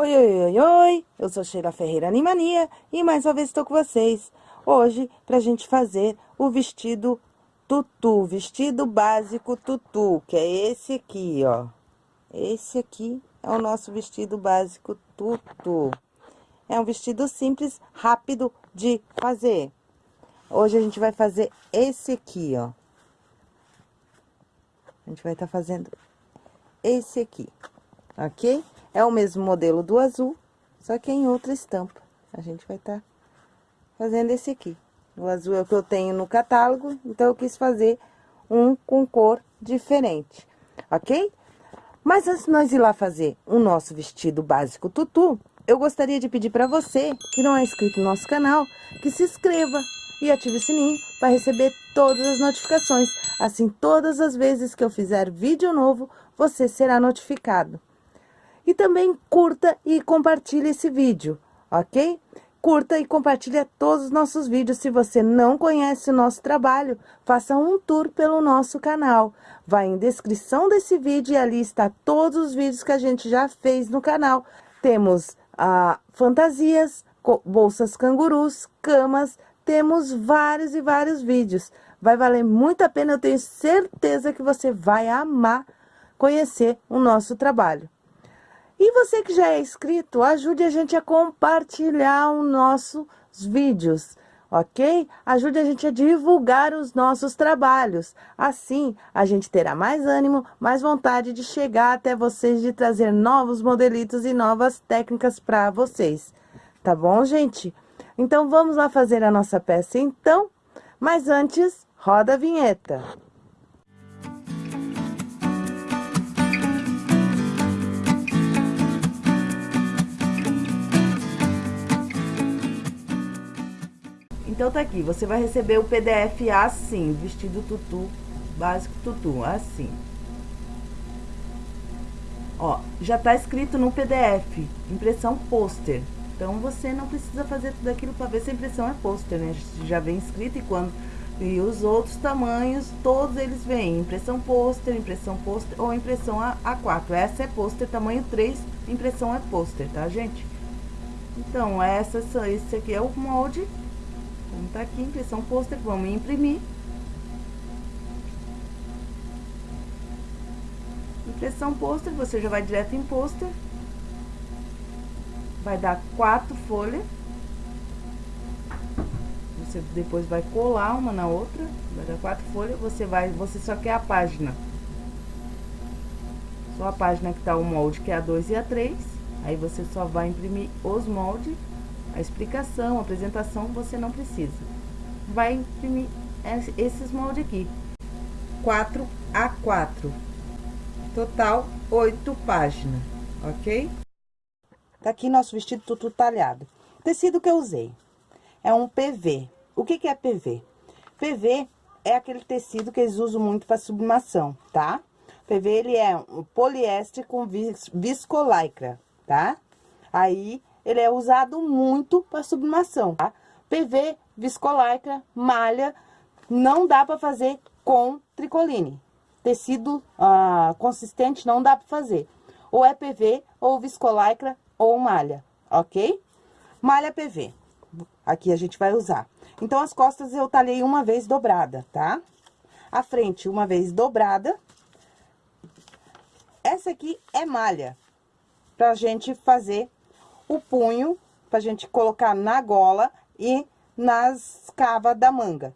Oi, oi, oi, oi, eu sou Sheila Ferreira Animania e mais uma vez estou com vocês. Hoje, pra gente fazer o vestido tutu, vestido básico tutu, que é esse aqui, ó. Esse aqui é o nosso vestido básico tutu. É um vestido simples, rápido de fazer. Hoje a gente vai fazer esse aqui, ó. A gente vai estar tá fazendo esse aqui, ok? É o mesmo modelo do azul, só que em outra estampa. A gente vai estar tá fazendo esse aqui. O azul é o que eu tenho no catálogo, então eu quis fazer um com cor diferente, ok? Mas antes de nós ir lá fazer o nosso vestido básico tutu, eu gostaria de pedir para você, que não é inscrito no nosso canal, que se inscreva e ative o sininho para receber todas as notificações. Assim, todas as vezes que eu fizer vídeo novo, você será notificado. E também curta e compartilhe esse vídeo, ok? Curta e compartilhe todos os nossos vídeos. Se você não conhece o nosso trabalho, faça um tour pelo nosso canal. Vai em descrição desse vídeo e ali está todos os vídeos que a gente já fez no canal. Temos ah, fantasias, bolsas cangurus, camas, temos vários e vários vídeos. Vai valer muito a pena, eu tenho certeza que você vai amar conhecer o nosso trabalho. E você que já é inscrito, ajude a gente a compartilhar os nossos vídeos, ok? Ajude a gente a divulgar os nossos trabalhos. Assim, a gente terá mais ânimo, mais vontade de chegar até vocês, de trazer novos modelitos e novas técnicas para vocês. Tá bom, gente? Então, vamos lá fazer a nossa peça, então? Mas antes, roda a vinheta. Então, tá aqui, você vai receber o PDF assim, vestido tutu, básico tutu, assim. Ó, já tá escrito no PDF, impressão pôster. Então, você não precisa fazer tudo aquilo para ver se a impressão é pôster, né? Já vem escrito e quando... E os outros tamanhos, todos eles vêm, impressão pôster, impressão pôster ou impressão A4. Essa é pôster, tamanho 3, impressão é pôster, tá, gente? Então, essa, esse aqui é o molde como tá aqui, impressão pôster, vamos imprimir. Impressão pôster, você já vai direto em pôster. Vai dar quatro folhas. Você depois vai colar uma na outra, vai dar quatro folhas, você vai, você só quer a página. Só a página que tá o molde, que é a 2 e a 3. Aí você só vai imprimir os moldes a explicação, a apresentação, você não precisa. Vai imprimir esses moldes aqui. 4 a 4. Total, 8 páginas, ok? Tá aqui nosso vestido tudo talhado. Tecido que eu usei é um PV. O que que é PV? PV é aquele tecido que eles usam muito para sublimação, tá? PV, ele é um poliéster com viscolaicra, tá? Aí, ele é usado muito para sublimação, tá? PV, viscolaicra, malha, não dá para fazer com tricoline. Tecido ah, consistente não dá para fazer. Ou é PV, ou viscolaicra, ou malha, ok? Malha PV, aqui a gente vai usar. Então, as costas eu talhei uma vez dobrada, tá? A frente uma vez dobrada. Essa aqui é malha, pra gente fazer o punho, pra gente colocar na gola e nas cavas da manga,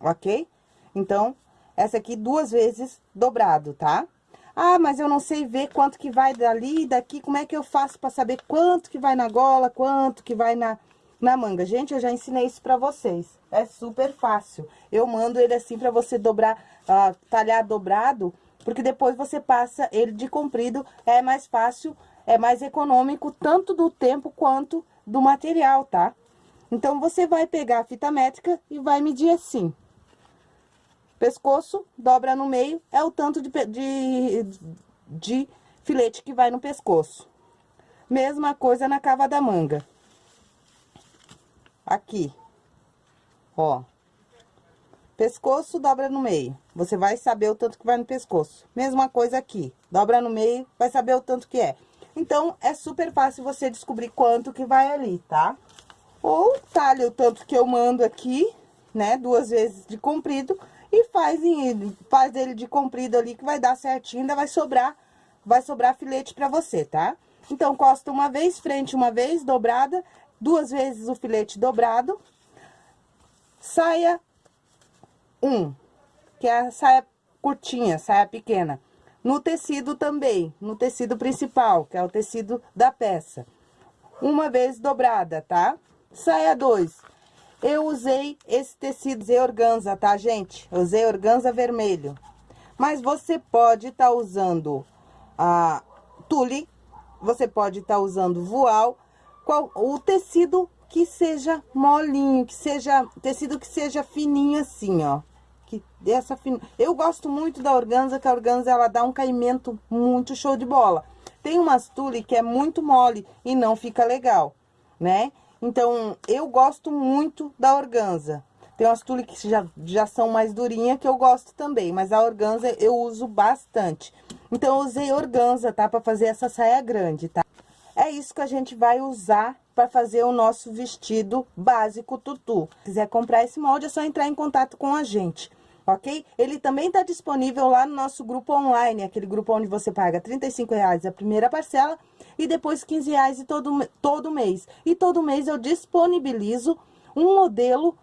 ok? Então, essa aqui duas vezes dobrado, tá? Ah, mas eu não sei ver quanto que vai dali e daqui, como é que eu faço pra saber quanto que vai na gola, quanto que vai na, na manga? Gente, eu já ensinei isso pra vocês, é super fácil. Eu mando ele assim pra você dobrar, uh, talhar dobrado, porque depois você passa ele de comprido, é mais fácil é mais econômico tanto do tempo quanto do material, tá? Então, você vai pegar a fita métrica e vai medir assim. Pescoço, dobra no meio, é o tanto de, de, de filete que vai no pescoço. Mesma coisa na cava da manga. Aqui. Ó. Pescoço, dobra no meio. Você vai saber o tanto que vai no pescoço. Mesma coisa aqui. Dobra no meio, vai saber o tanto que é. Então, é super fácil você descobrir quanto que vai ali, tá? Ou talha o tanto que eu mando aqui, né, duas vezes de comprido, e faz, em, faz ele de comprido ali, que vai dar certinho, ainda vai sobrar, vai sobrar filete pra você, tá? Então, costa uma vez, frente uma vez, dobrada, duas vezes o filete dobrado, saia um, que é a saia curtinha, saia pequena. No tecido também, no tecido principal, que é o tecido da peça. Uma vez dobrada, tá? Saia dois. Eu usei esse tecido de organza, tá, gente? Usei organza vermelho. Mas você pode estar tá usando a tule, você pode estar tá usando voal, qual, o tecido que seja molinho, que seja, tecido que seja fininho assim, ó dessa. Eu gosto muito da organza, que a organza ela dá um caimento muito show de bola. Tem umas tule que é muito mole e não fica legal, né? Então, eu gosto muito da organza. Tem umas tule que já, já são mais durinha que eu gosto também, mas a organza eu uso bastante. Então, eu usei organza, tá? Pra fazer essa saia grande, tá? É isso que a gente vai usar para fazer o nosso vestido básico tutu. Se quiser comprar esse molde, é só entrar em contato com a gente ok? Ele também está disponível lá no nosso grupo online, aquele grupo onde você paga R$ reais a primeira parcela e depois R$ reais todo, todo mês. E todo mês eu disponibilizo um modelo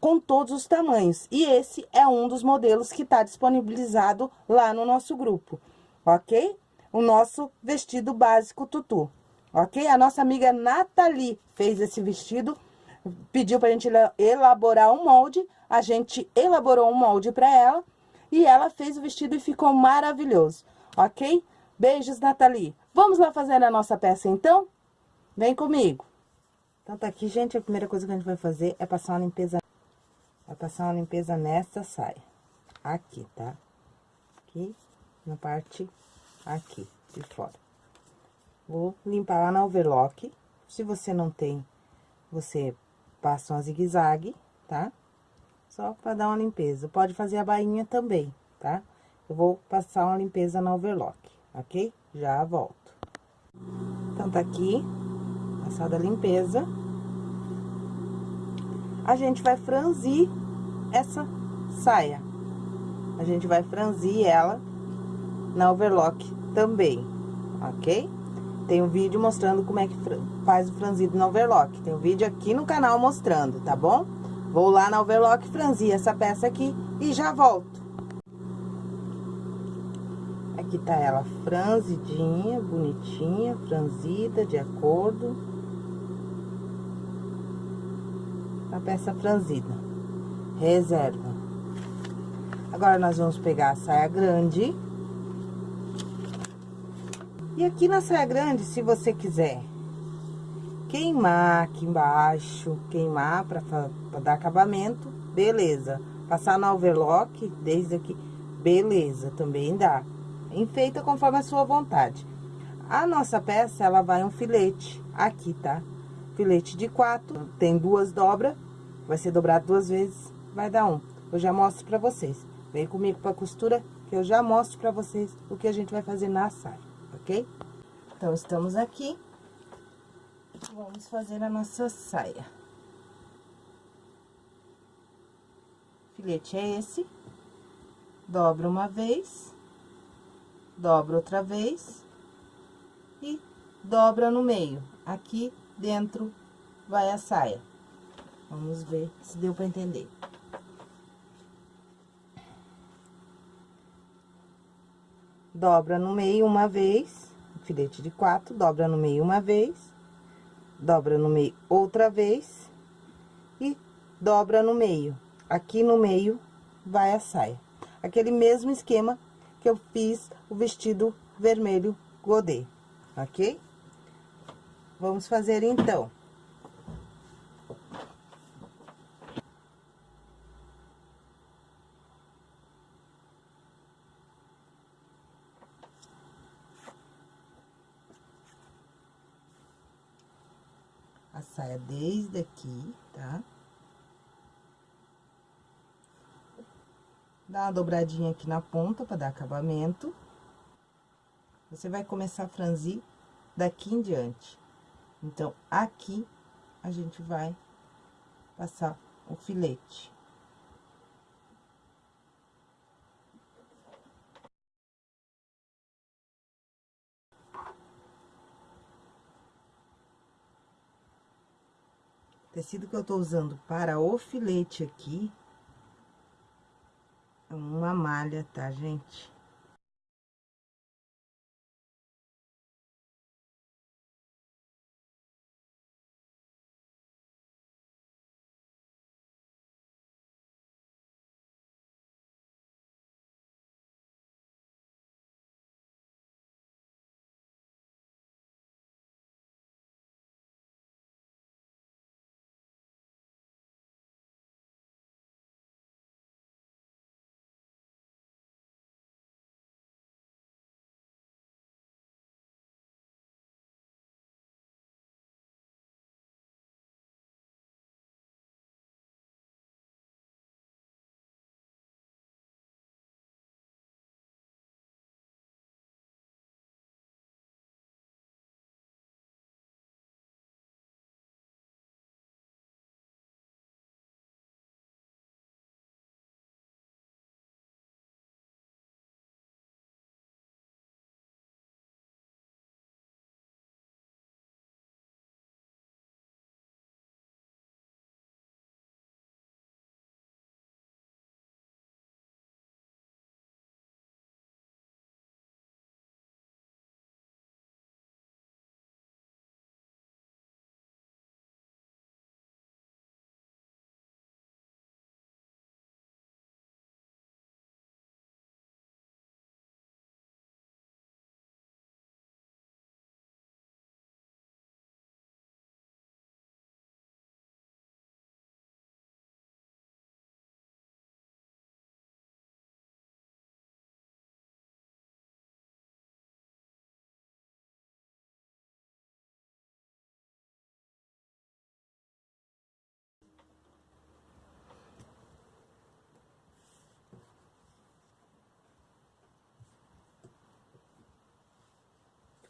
com todos os tamanhos. E esse é um dos modelos que está disponibilizado lá no nosso grupo, ok? O nosso vestido básico tutu, ok? A nossa amiga Nathalie fez esse vestido, pediu para a gente elaborar um molde, a gente elaborou um molde para ela e ela fez o vestido e ficou maravilhoso, ok? Beijos, Nathalie. Vamos lá fazer a nossa peça, então? Vem comigo. Então, tá aqui, gente, a primeira coisa que a gente vai fazer é passar uma limpeza... Vai passar uma limpeza nessa saia. Aqui, tá? Aqui, na parte aqui, de fora. Vou limpar lá na overlock. Se você não tem, você passa uma zigue-zague, tá? Só pra dar uma limpeza. Pode fazer a bainha também, tá? Eu vou passar uma limpeza na overlock, ok? Já volto. Então, tá aqui, passada a limpeza. A gente vai franzir essa saia. A gente vai franzir ela na overlock também, ok? Tem um vídeo mostrando como é que faz o franzido na overlock. Tem um vídeo aqui no canal mostrando, tá bom? Vou lá na overlock franzir essa peça aqui e já volto. Aqui tá ela franzidinha, bonitinha, franzida, de acordo. A peça franzida. Reserva. Agora, nós vamos pegar a saia grande. E aqui na saia grande, se você quiser queimar aqui embaixo, queimar para dar acabamento, beleza. Passar no overlock, desde aqui, beleza, também dá. Enfeita conforme a sua vontade. A nossa peça, ela vai um filete aqui, tá? Filete de quatro, tem duas dobras, vai ser dobrado duas vezes, vai dar um. Eu já mostro pra vocês. Vem comigo pra costura, que eu já mostro pra vocês o que a gente vai fazer na saia, ok? Então, estamos aqui. Vamos fazer a nossa saia. Filete é esse. Dobra uma vez. Dobra outra vez. E dobra no meio. Aqui dentro vai a saia. Vamos ver se deu para entender. Dobra no meio uma vez, filete de quatro, dobra no meio uma vez dobra no meio outra vez e dobra no meio. Aqui no meio vai a saia. Aquele mesmo esquema que eu fiz o vestido vermelho godê, ok? Vamos fazer então. a saia desde aqui, tá? Dá uma dobradinha aqui na ponta pra dar acabamento. Você vai começar a franzir daqui em diante. Então, aqui, a gente vai passar o filete. Tecido que eu tô usando para o filete aqui, é uma malha, tá, gente?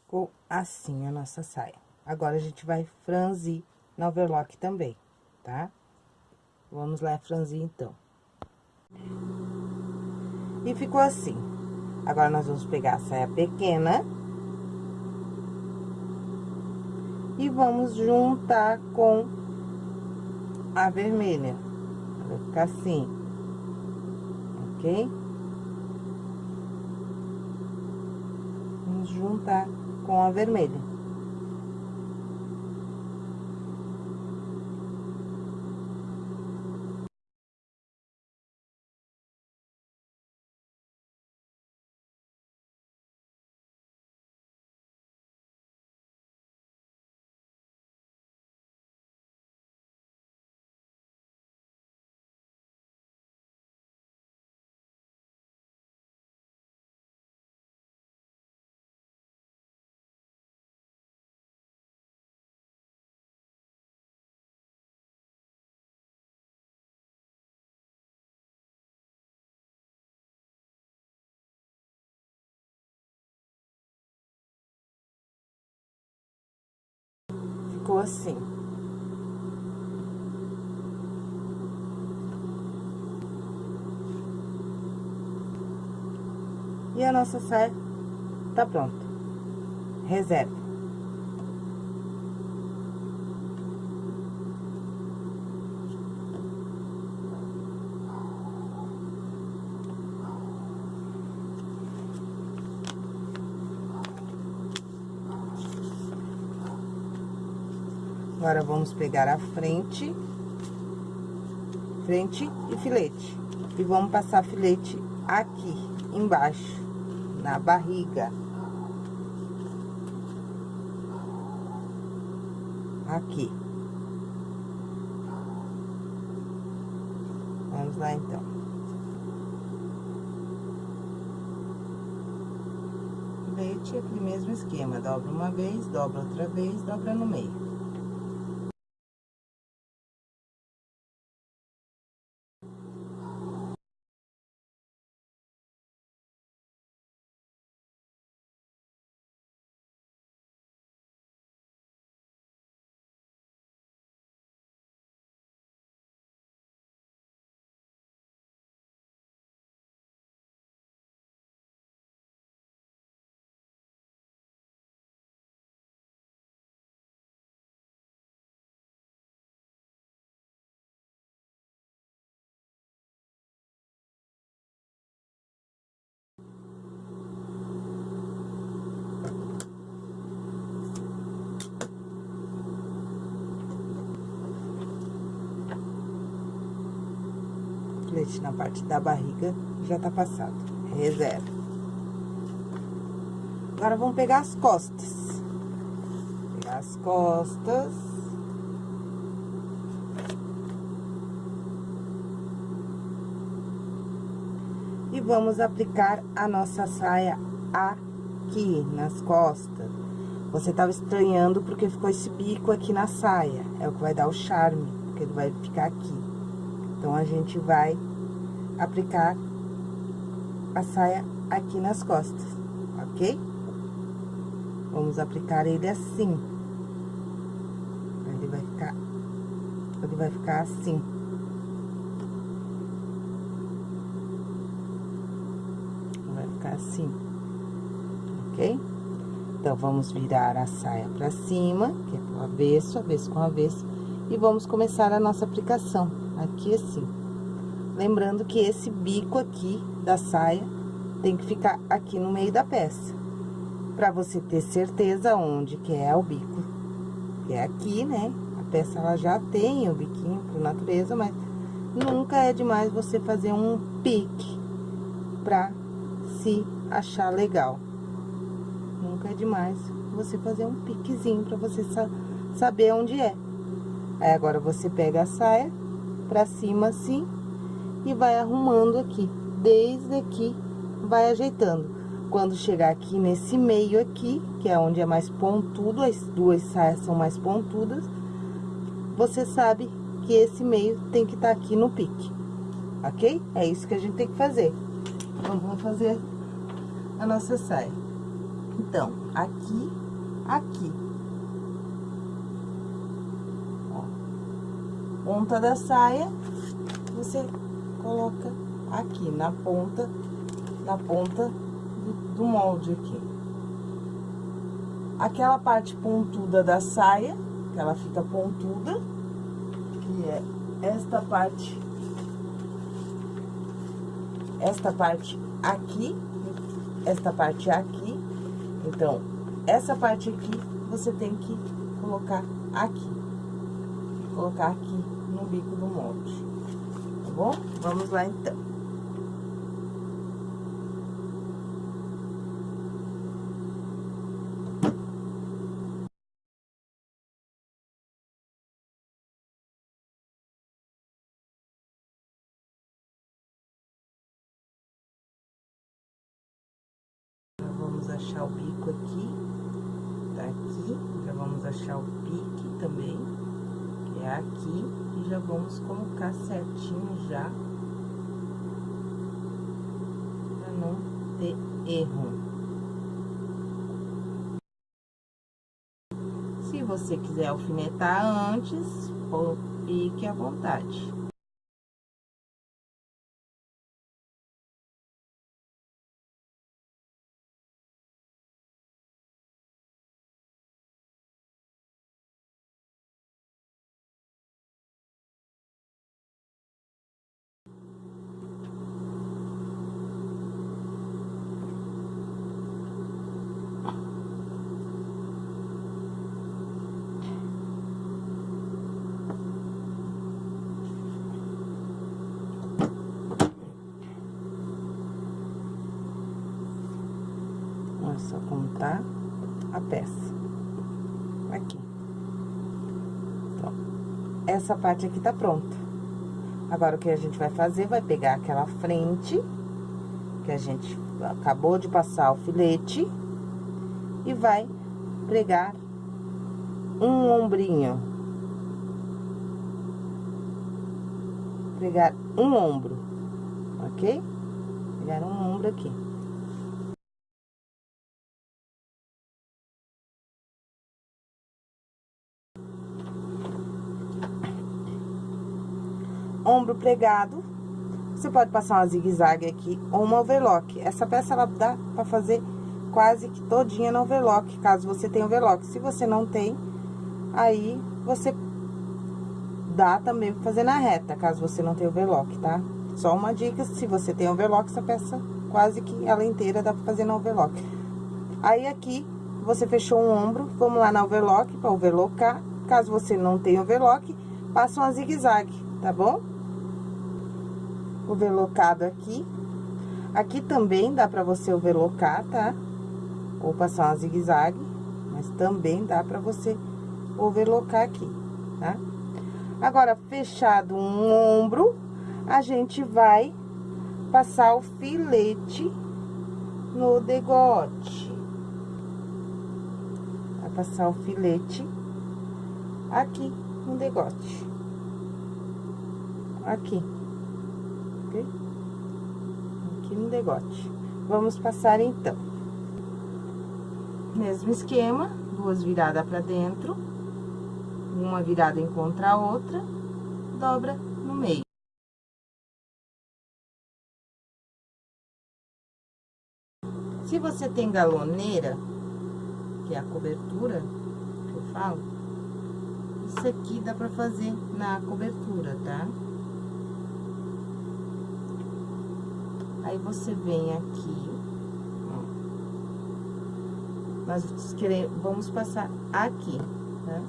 Ficou assim a nossa saia. Agora, a gente vai franzir na overlock também, tá? Vamos lá franzir, então. E ficou assim. Agora, nós vamos pegar a saia pequena. E vamos juntar com a vermelha. Vai ficar assim. Ok? Vamos juntar com a vermelha. Assim. E a nossa saia tá pronta. Reserva. Agora, vamos pegar a frente, frente e filete. E vamos passar filete aqui, embaixo, na barriga. Aqui. Vamos lá, então. Filete, aquele mesmo esquema, dobra uma vez, dobra outra vez, dobra no meio. Na parte da barriga, já tá passado. Reserva. Agora, vamos pegar as costas. Pegar as costas. E vamos aplicar a nossa saia aqui, nas costas. Você tava estranhando porque ficou esse bico aqui na saia. É o que vai dar o charme, porque ele vai ficar aqui. Então, a gente vai aplicar a saia aqui nas costas, ok? Vamos aplicar ele assim. Ele vai ficar, ele vai ficar assim. Vai ficar assim, ok? Então, vamos virar a saia pra cima, que é pro avesso, avesso com avesso, e vamos começar a nossa aplicação, aqui assim. Lembrando que esse bico aqui da saia tem que ficar aqui no meio da peça para você ter certeza onde que é o bico. É aqui, né? A peça, ela já tem o biquinho por natureza, mas nunca é demais você fazer um pique pra se achar legal. Nunca é demais você fazer um piquezinho pra você sa saber onde é. Aí, agora, você pega a saia pra cima assim e vai arrumando aqui. Desde aqui, vai ajeitando. Quando chegar aqui nesse meio aqui, que é onde é mais pontudo, as duas saias são mais pontudas, você sabe que esse meio tem que estar tá aqui no pique, ok? É isso que a gente tem que fazer. Então, vamos fazer a nossa saia. Então, aqui, aqui. Ó, ponta da saia, você coloca aqui na ponta, na ponta do molde aqui. Aquela parte pontuda da saia, que ela fica pontuda, que é esta parte, esta parte aqui, esta parte aqui. Então, essa parte aqui, você tem que colocar aqui. Colocar aqui no bico do molde. Bom? Vamos lá, então. achar o bico aqui, tá aqui, já vamos achar o pique também, aqui, e já vamos colocar certinho já, pra não ter erro. Se você quiser alfinetar antes, fique à vontade. Contar a peça. Aqui. Então, essa parte aqui tá pronta. Agora, o que a gente vai fazer, vai pegar aquela frente, que a gente acabou de passar o filete, e vai pregar um ombrinho. Pregar um ombro, ok? Pegar um ombro aqui. ombro pregado. Você pode passar uma zigue-zague aqui ou uma overlock. Essa peça, ela dá pra fazer quase que todinha no overlock, caso você tenha overlock. Se você não tem, aí você dá também pra fazer na reta, caso você não tenha overlock, tá? Só uma dica, se você tem overlock, essa peça quase que ela inteira dá pra fazer na overlock. Aí, aqui, você fechou um ombro, vamos lá na overlock pra overlocar. Caso você não tenha overlock, passa uma zigue-zague, tá bom? Overlocado aqui. Aqui também dá pra você overlocar, tá? Ou passar uma zigue-zague, mas também dá pra você overlocar aqui, tá? Agora, fechado um ombro, a gente vai passar o filete no degote. Vai passar o filete aqui no degote. Aqui. Ok? No degote. Vamos passar, então. Mesmo esquema, duas viradas pra dentro. Uma virada encontra a outra, dobra no meio. Se você tem galoneira, que é a cobertura que eu falo, isso aqui dá pra fazer na cobertura, tá? Aí, você vem aqui, ó. Nós queremos, vamos passar aqui, tá?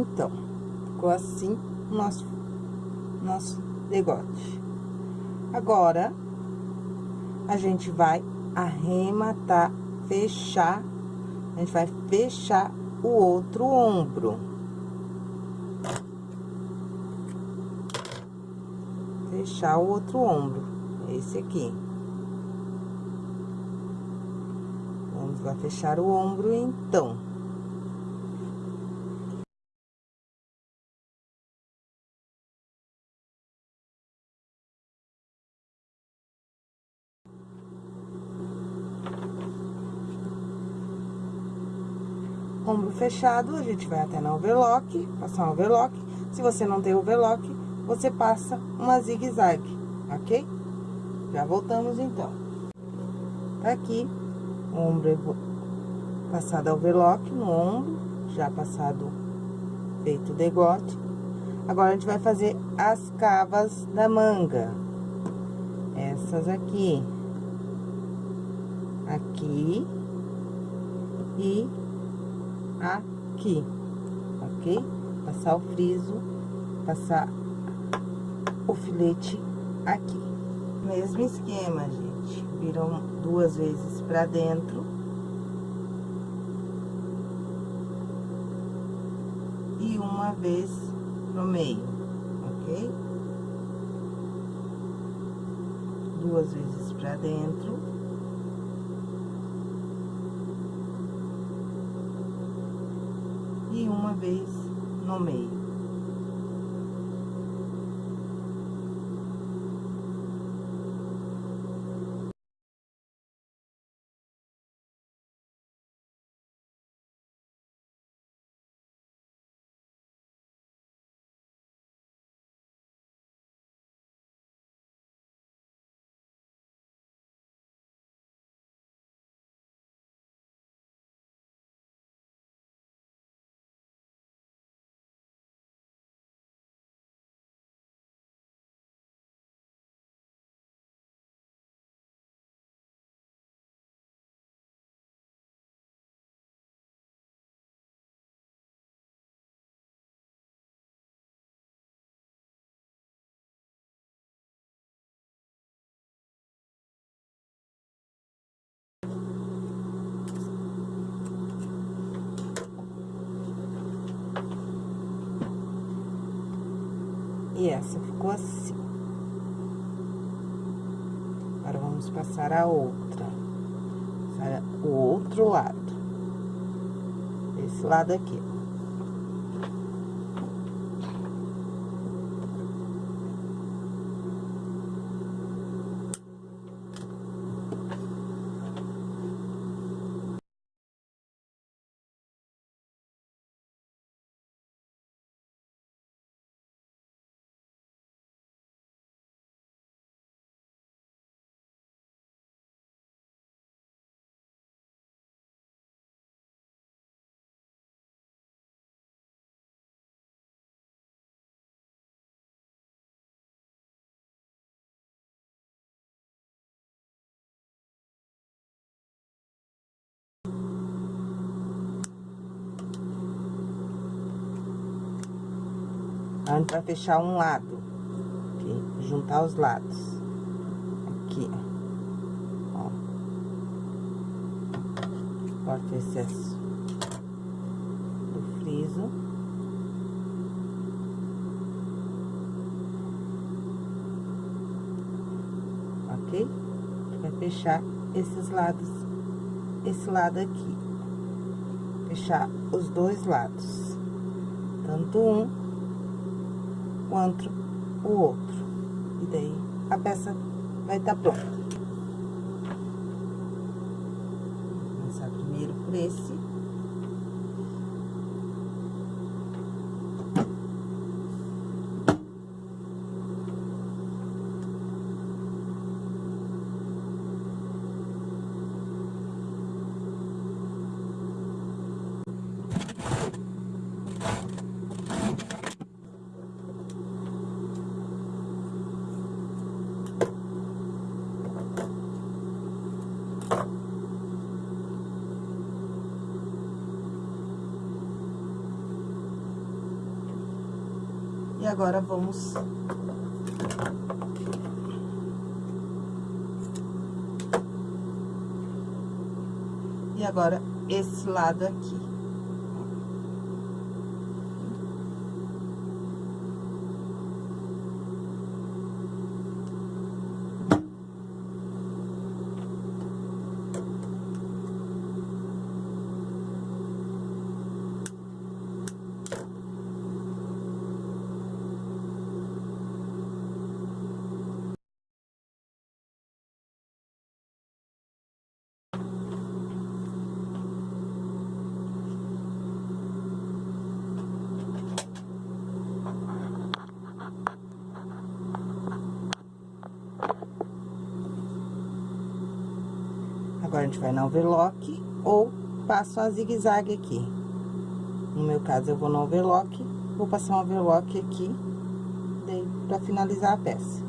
Então, ficou assim o nosso, nosso degote. Agora, a gente vai arrematar, fechar, a gente vai fechar o outro ombro. Fechar o outro ombro, esse aqui. Vamos lá fechar o ombro, então. ombro fechado, a gente vai até na overlock, passar um overlock. Se você não tem overlock, você passa uma zigue-zague, ok? Já voltamos, então. Tá aqui, ombro passado a overlock no ombro, já passado feito o degote. Agora, a gente vai fazer as cavas da manga. Essas aqui. Aqui. E aqui, ok? Passar o friso, passar o filete aqui. Mesmo esquema, gente. Viram duas vezes pra dentro. E uma vez no meio, ok? Duas vezes pra dentro. Uma vez no meio. E essa ficou assim. Agora, vamos passar a outra. O outro lado. Esse lado aqui. A gente vai fechar um lado, aqui, juntar os lados. Aqui, ó. Corta o excesso do friso. Ok? Vai fechar esses lados, esse lado aqui. Fechar os dois lados. Tanto um quanto o outro. E daí, a peça vai estar tá pronta. Vou começar primeiro por esse. E agora, vamos... E agora, esse lado aqui. Agora, a gente vai na overlock ou passo a zigue-zague aqui. No meu caso, eu vou no overlock, vou passar um overlock aqui, daí, pra finalizar a peça.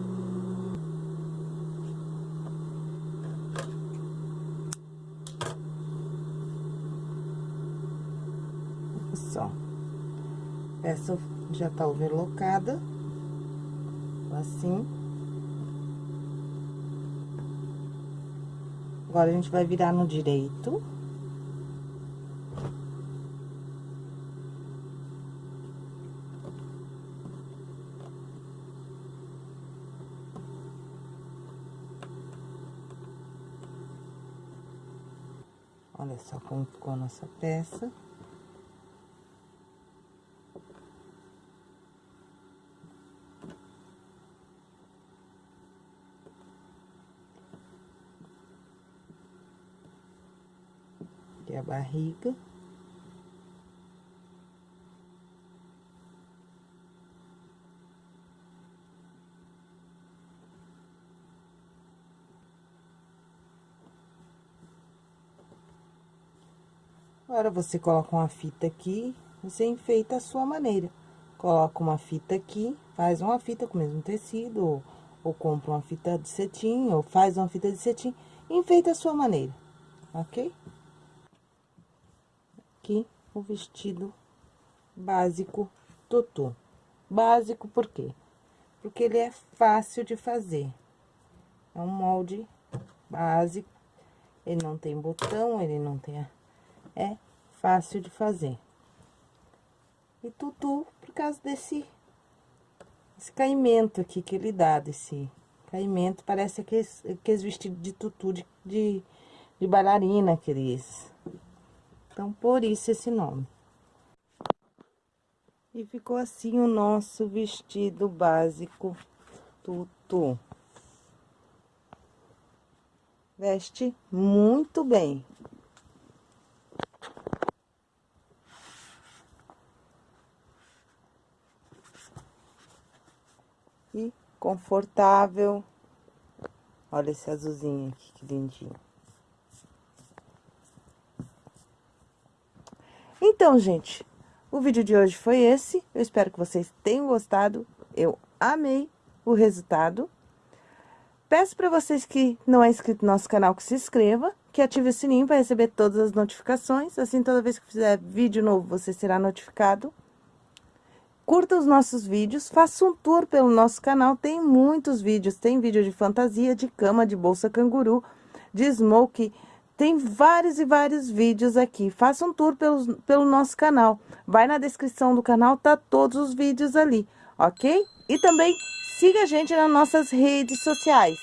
Só. Peça já tá overlocada, assim. Agora, a gente vai virar no direito. Olha só como ficou a nossa peça. aqui a barriga. Agora, você coloca uma fita aqui, você enfeita a sua maneira. Coloca uma fita aqui, faz uma fita com o mesmo tecido, ou, ou compra uma fita de cetim, ou faz uma fita de cetim, enfeita a sua maneira, ok? Aqui o vestido básico tutu. Básico por quê? Porque ele é fácil de fazer. É um molde básico, ele não tem botão, ele não tem... É fácil de fazer. E tutu, por causa desse... esse caimento aqui que ele dá desse caimento. Parece aqueles, aqueles vestidos de tutu de, de, de bailarina, aqueles. Então, por isso esse nome. E ficou assim o nosso vestido básico tutu. Veste muito bem. E confortável. Olha esse azulzinho aqui, que lindinho. Então, gente, o vídeo de hoje foi esse. Eu espero que vocês tenham gostado. Eu amei o resultado. Peço para vocês que não é inscrito no nosso canal que se inscreva, que ative o sininho para receber todas as notificações. Assim, toda vez que fizer vídeo novo, você será notificado. Curta os nossos vídeos, faça um tour pelo nosso canal, tem muitos vídeos. Tem vídeo de fantasia, de cama, de bolsa canguru, de smoke tem vários e vários vídeos aqui. Faça um tour pelo, pelo nosso canal. Vai na descrição do canal, tá todos os vídeos ali, ok? E também siga a gente nas nossas redes sociais.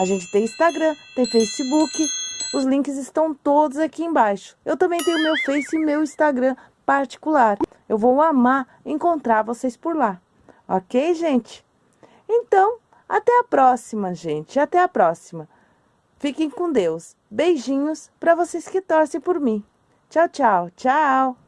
A gente tem Instagram, tem Facebook, os links estão todos aqui embaixo. Eu também tenho meu Face e meu Instagram particular. Eu vou amar encontrar vocês por lá, ok, gente? Então, até a próxima, gente. Até a próxima. Fiquem com Deus. Beijinhos para vocês que torcem por mim. Tchau, tchau. Tchau.